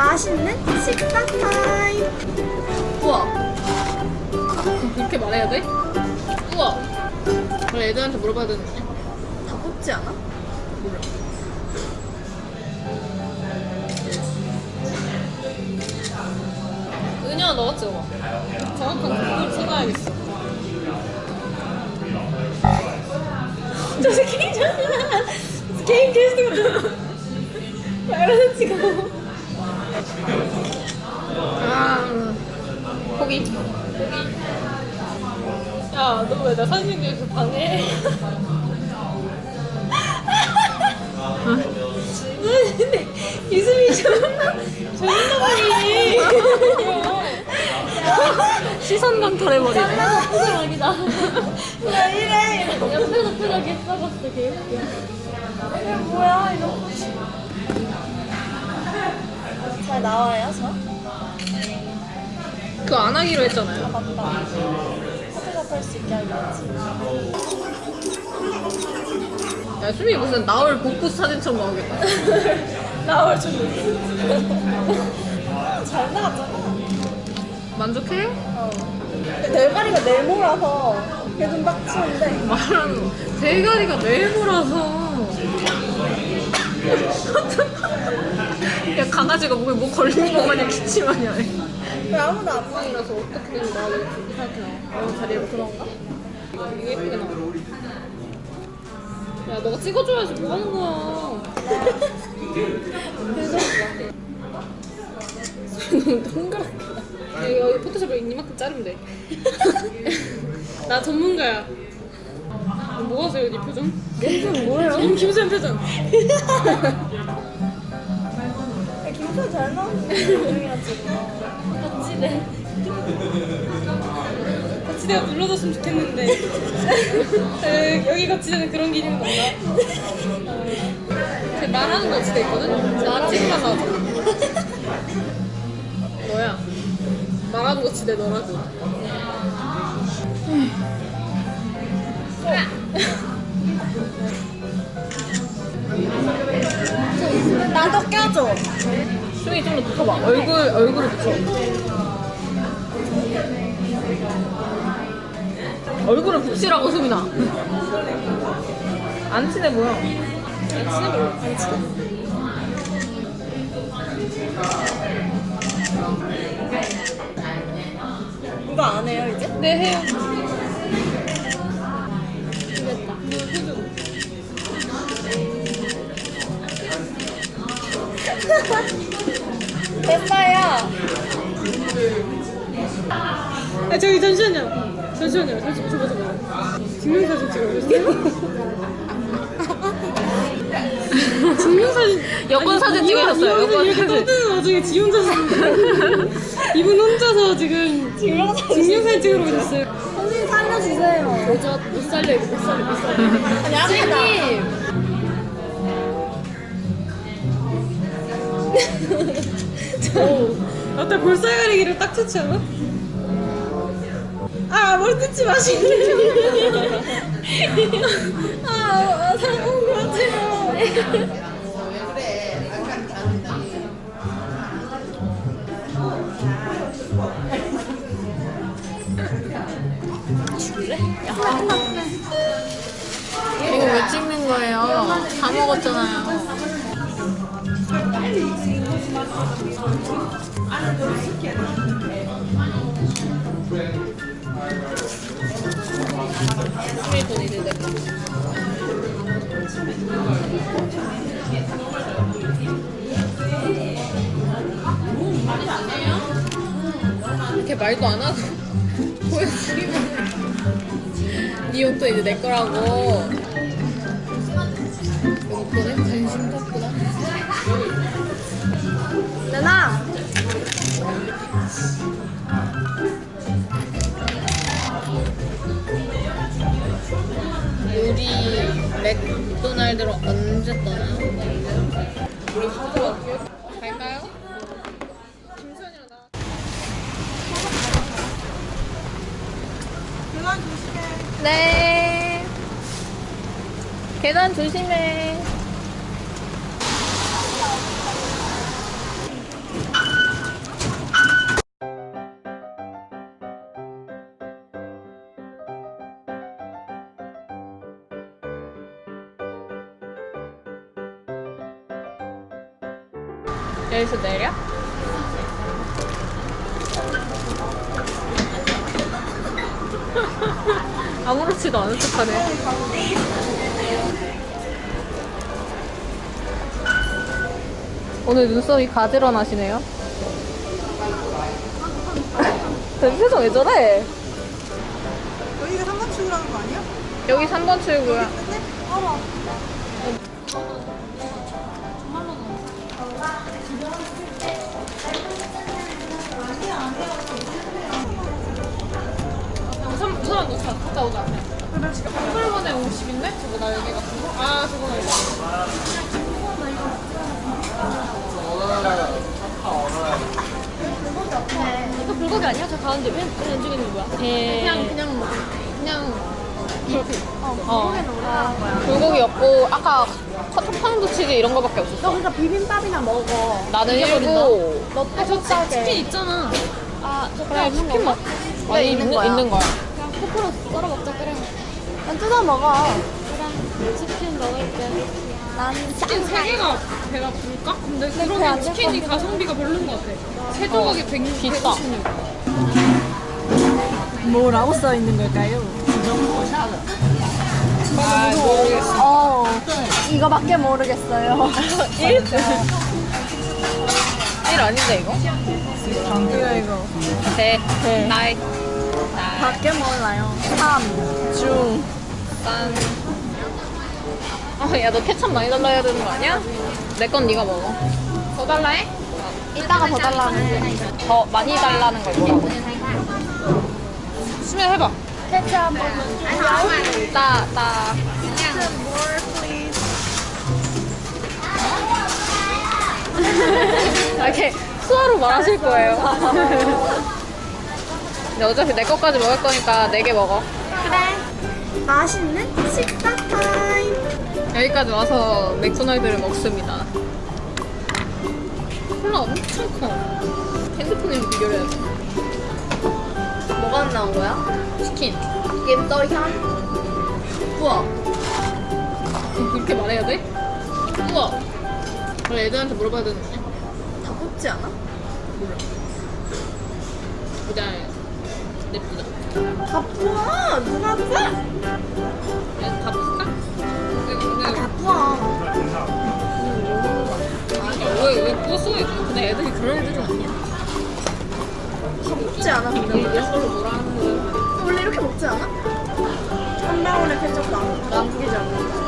맛있는 식사 타임. 우와. 이렇게 말해야 돼? 우와. 원래 애들한테 물어봐야 되는 거냐? 다 뽑지 않아? 몰라. 은영아 너가 찍어봐. 정확한 그걸 찾아야겠어. 저 새끼 잖아 게임 계속 말하는 찍어. 아. 포기. 야, 너 왜 나 사진 찍어서 방해? 이수미 존나 존나 보이니. 시선 강탈해버리네. 표정이다. 왜 이래? 옆에서 표정이 썩었어. 이게 뭐야 이거? 잘 나와요 저? 그거 안 하기로 했잖아요. 맞다. 포토샵 할 수 있게 하겠지. 야, 수미 무슨 나올 복부 사진처럼 나오겠다. 나올 줄. 잘 나왔잖아. 만족해? 어. 대가리가 네모라서 그게 좀 빡치는데. 말하는 거. 대가리가 네모라서. 야, 강아지가 목에 뭐 걸린 거 마냥 기침하냐. 아무도 안? 그래서 어떻게든 나를 이렇게 이렇게 나와. 어, 자리에 그런가? 이게 예쁘게 나와. 야, 너가 찍어줘야지 뭐 하는 거야. 너무 동그랗게. 여기, 여기 포토샵으로 이만큼 자르면 돼. 나 전문가야. 뭐 하세요, 이 표정? 표정 뭐예요? 김, 김수현 표정. 잘 지금. 거치대. 거치대가 눌러줬으면 좋겠는데. 에, 여기 거치대는 그런 기능이 없나? 그 말하는 거치대 있거든? 나 찍으면 나와. 뭐야? 말하는 거치대 너라고. 나도 껴줘. 수이 좀 더 붙여봐. 얼굴, 얼굴을 붙여. 얼굴을 붙이라고, 수민아. 안 친해 보여. 안 친해 별로. 안 친해. 이거 안 해요 이제? 네, 해요. 잠시만요. 잠시만요. 잠시 저거 저거. 증명사진 찍어주세요. 증명사진. 여권 사진 찍으셨어요. 여권 이렇게 사진. 와중에 지 혼자서 이분 혼자서 지금 증명사진. 찍으러 오셨어요 선생님 살려주세요. 여자 못 살려 이거 못 살려 못 살려. 아니 아니다. 아까 볼살 가리기를 딱 좋지 않아? 아 머리 뜯지 마시네 아, 아 상공 그렇지요. 이거 왜 찍는 거예요? 다 먹었잖아요. 이렇게 말도 안 하고 보여주기만 네 옷도 이제 내 거라고 보내? 관심 탔구나 누나. 우리 맥도날드로 언제 떠나요? 갈까요? 김수현이랑 나 네. 계단 조심해. 아무렇지도 않은 척하네. 오늘 눈썹이 가지런하시네요. 내 표정 왜 저래? 여기가 3번 출구라는 거 아니야? 여기 3번 출구야. 근데? 넣자. 갔다 오자. 불만에 50인데? 저거 나 여기 같은 거? 아, 저거 나 이거. 이거 불고기 아니야? 저 가운데 왜, 왜 왼쪽에 있는 거야? 그냥, 그냥, 그냥. 어, 거기는 올라간 거야. 불고기 없고, 아까 커터파운드 치즈 이런 거밖에 너 없었어. 그러니까 비빔밥이나 먹어. 나는 일고. 너 아, 저 치- 치킨 게 있잖아. 아, 저 그래, 그냥 치킨 먹. 그래, 아니, 있는 있는, 거야. 있는 거야. 코코로 썰어 먹자, 그래. 난 뜯어 먹어. 그래, 치킨 먹을게. 난 치킨 세 개가 배가 부를까? 근데 배안 그러면 될 치킨이 것 가성비가 별로인 것 같아. 세 조각이 100, 비싸. 156. 뭐라고 써 있는 걸까요? 아, 모르겠어. 어, 이거밖에 모르겠어요. 1? 1 아닌데, 이거? 이거 이거. 대, 대. 나이, 나이, 밖에 몰라요. 3, 중. 짠. 아, 야, 너 케찹 많이 달라 해야 되는 거 아니야? 내 건 네가 먹어. 더 달라 해? 이따가 더 달라는 더 많이 달라는 거 뭐라고? 수면 해봐. 케첩 한 번만. 따, 따. more please. 이렇게 수화로 말하실 거예요. 근데 어차피 내 것까지 먹을 거니까 네개 먹어. 그래. 맛있는 식사 타임. 여기까지 와서 맥도날드를 먹습니다. 콜라 엄청 커. 핸드폰이랑 비교를 해야지. 뭐가 나온 거야? 치킨. 이게 떠향. 우와. 그렇게 말해야 돼? 우와. 원래 애들한테 물어봐야 되는 거 아니야? 다 뽑지 않아? 몰라. 보자. 냅두자. 다 뽑아. 누가 근데 다 뽑아. 아, 왜, 왜 부었어? 근데 애들이 그런 애들은 아니야. 다 뽑지 않아 근데 원래? 걸로 뭐라 하는 거야? 원래 이렇게 먹지 않아? 한 방울에 케첩도 안 남기지 않는다.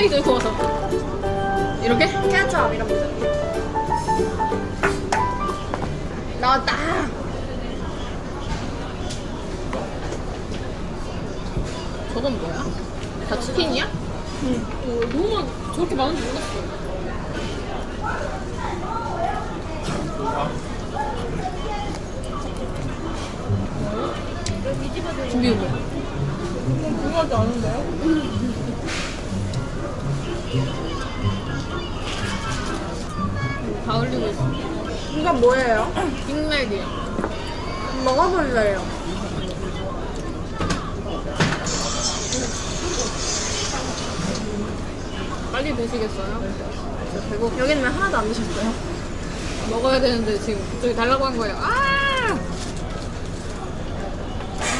거. 껍데기 들고 와서. 이렇게? 케첩 이러면 나왔다. 저건 뭐야? 다 치킨이야? 응. 어, 너무 많, 저렇게 많은지 몰랐어. 준비 뭐? 궁금하지 않은 빅맥이야. 먹어볼래요. 빨리 드시겠어요? 저 배고 여기는 왜 하나도 안 드셨어요? 먹어야 되는데 지금 저기 달라고 한 거예요. 아!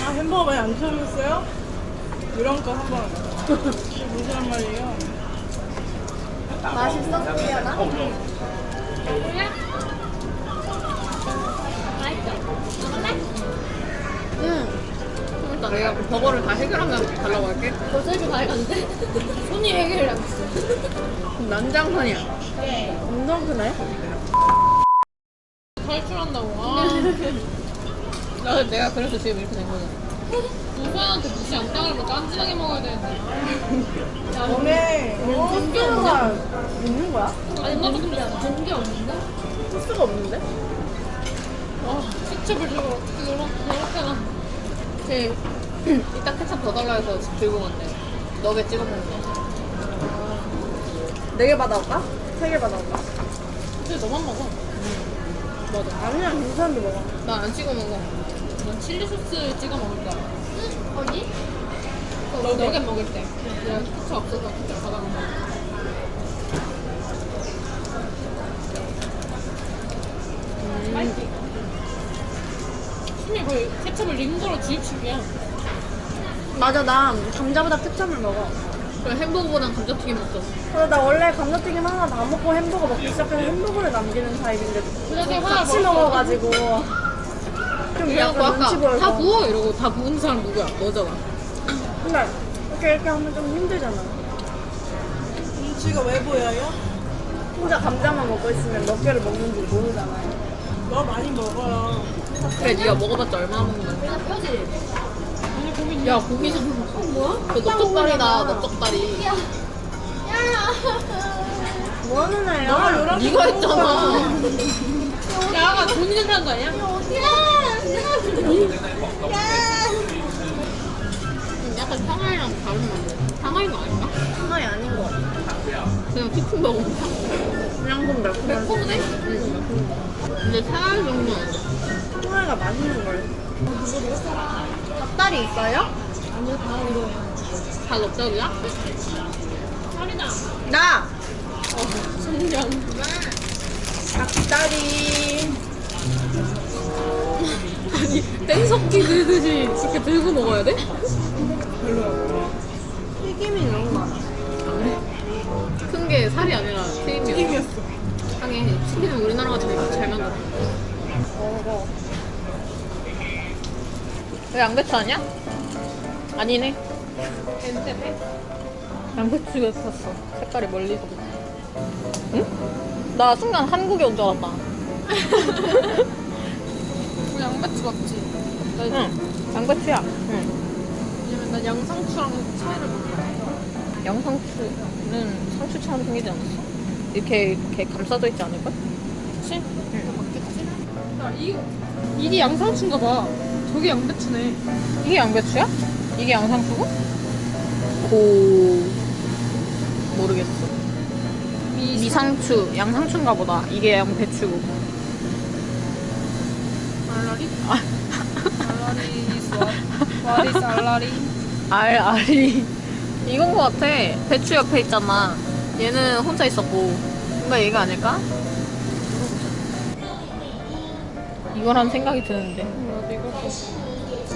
아, 햄버거 많이 안 드셨어요? 이런 거 한번 무슨 말이에요? 맛있어? 미안하? 응. 일단 내가 그 버거를 다 해결하면 달라고 할게. 많이 갔는데? 손이 해결을 하고 있어. 난장판이야. 엄청 크네. 탈출한다고. 아. 나 내가 그래서 지금 이렇게 된 거잖아. 우선한테 무시 안 당하고 짠진하게 먹어야 되는데. 너네 소스가 있는 거야? 아니 나도 근데 된게 없는데? 소스가 없는데? 아, 저렇게 저렇게나. 그 이따 케첩 더 달라 해서 집 들고 갔네. 너게 찍어 먹는 거. 네 개 받아올까? 세 개 받아올까? 근데 너만 먹어. 맞아. 아니야 괜찮은데 먹어. 난 안 찍어 먹어. 난 칠리 소스 찍어 먹을 거야. 어디? 너겟 먹을 때. 내가 케첩 없어서 케첩 받아 먹어. 숨이 거의 케첩을 링거로 주입식이야. 맞아 나 감자보다 케첩을 먹어. 그래 햄버거보단 감자튀김 먹잖아. 그래 나 원래 감자튀김 하나 다 먹고 햄버거 먹기 시작해서 햄버거를 남기는 타입인데 그래도 같이 먹었어. 먹어가지고 좀 약간 눈치 아까 보여서 다 부어 이러고 다 부은 사람 누구야? 너잖아. 근데 이렇게 이렇게 하면 좀 힘들잖아 눈치가 왜 보여요? 혼자 감자만 먹고 있으면 몇 개를 먹는지 모르잖아요 너 많이 먹어요. 그래 네가 먹어봤자 얼마나 먹는 거야? 야 고기 좀 어, 뭐야? 그 넓적다리다 넓적다리. 뭐하는 애야? 네가 했잖아. 야가 돈이 된다는 거 아니야? 음, 약간 상하이랑 다른 건데. 상하이가 아닌가? 상하이 아닌 것 같아 그냥 치킨 먹어볼까? 그냥 좀 매콤한 매콤해? 응. 근데 상하이 정도는 상하이가 맛있는 걸 닭다리 있어요? 다 넓적이야? 살이다. 나! 성냥. 닭다리 아니 땡석기 들듯이 이렇게 들고 먹어야 돼? 튀김이 너무 많아 큰게 살이 아니라 튀김이야. 튀김이었어. 하긴 치킨은 우리나라가 제일 잘 만들어. 먹어 왜 양배추 아니야? 아니네. 엔테페? 양배추가 샀어. 색깔이 멀리서. 응? 나 순간 한국에 온 줄 알았다. 그 양배추 맞지? 나 응. 양배추야. 응. 왜냐면 난 양상추랑 차이를 몰라. 양상추는 상추처럼 생기지 않았어? 이렇게 이렇게 감싸져 있지 않을까? 그치? 응. 맞겠지? 야, 이, 이게 양상추인가 봐. 저게 양배추네. 이게 양배추야? 이게 양상추고? 고 모르겠어. 미, 미상추, 양상추인가 보다. 이게 양배추고. 알라리? 알라리 is what? What is 알라리? 알 알이 이건 거 같아. 배추 옆에 있잖아. 얘는 혼자 있었고 뭔가 얘가 아닐까? 이거란 생각이 드는데. 나도 이거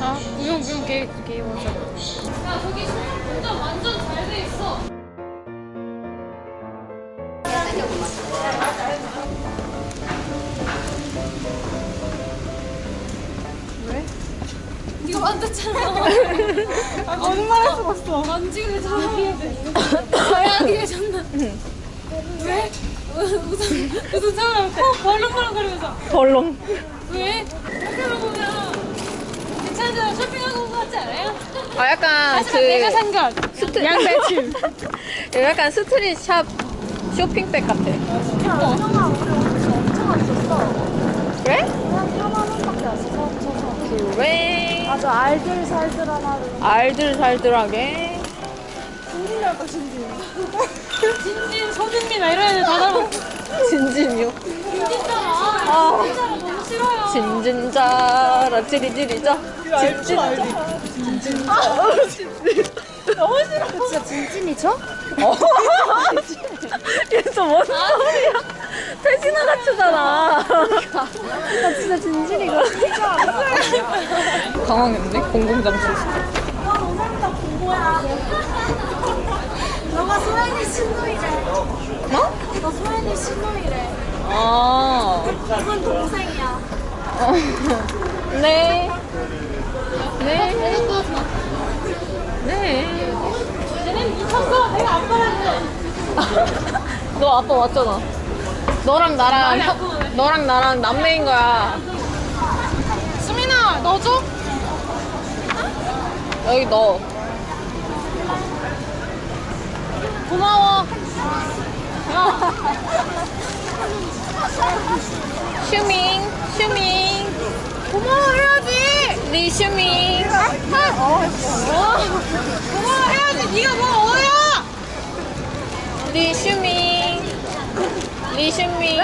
아, 무용 무용 게 게임 하자. 야, 저기 운전 완전 잘 돼 있어. 왜? 이거 만졌잖아. 아 거짓말할 수가 없어. 만지고 전화해야 돼. 아니야, 전화. 왜? 무슨 무슨 처음에 코 벌렁벌렁 거리면서 벌렁. 왜? 이렇게 보면 괜찮아 쇼핑하고 온거 같지 않아요? 아 약간 그 하지만 내가 산 것. 스트 양배추. 약간 street shop 쇼핑백 같아. 야 형아 우리 진짜 엄청 안 썼어 그래? 한 4만 원밖에 안 써서 그래. 아주 알들살들하나를 알들살들하게. 진진이랄까 진진 진진, 서준미나 이런 애들 다 닮았어. 진진이요. 진진잖아. 아. 진짜로 너무 싫어요. 진진자라 찌리찌리자. 진진자. 그 진짜 진진이죠? 어. 얘또 뭔 소리야? 태진아 같잖아. 나 진짜 진진이가 진짜 알아 당황했네. 공공장소. 와 오늘부터 공부야 너가 소연이 신우이래 뭐? 너 소연이 신우이래 아. 이건 동생이야 어. 네. 네. 네. 얘네 미쳤어. 내가 안 말했는데. 너 아빠 왔잖아. 너랑 나랑 형-. 너랑 나랑 남매인 거야. 수민아, 넣어줘? 여기 너. 고마워. 슈밍, 슈밍. 고마워 해야지. 네 슈밍. 고마워 해야지. 네가 뭐 어야? 네 슈밍. 네 미신미.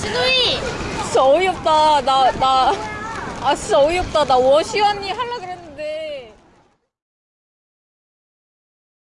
신우이! 진짜 어이없다. 나, 나. 아, 진짜 어이없다. 나 워시 언니 하려고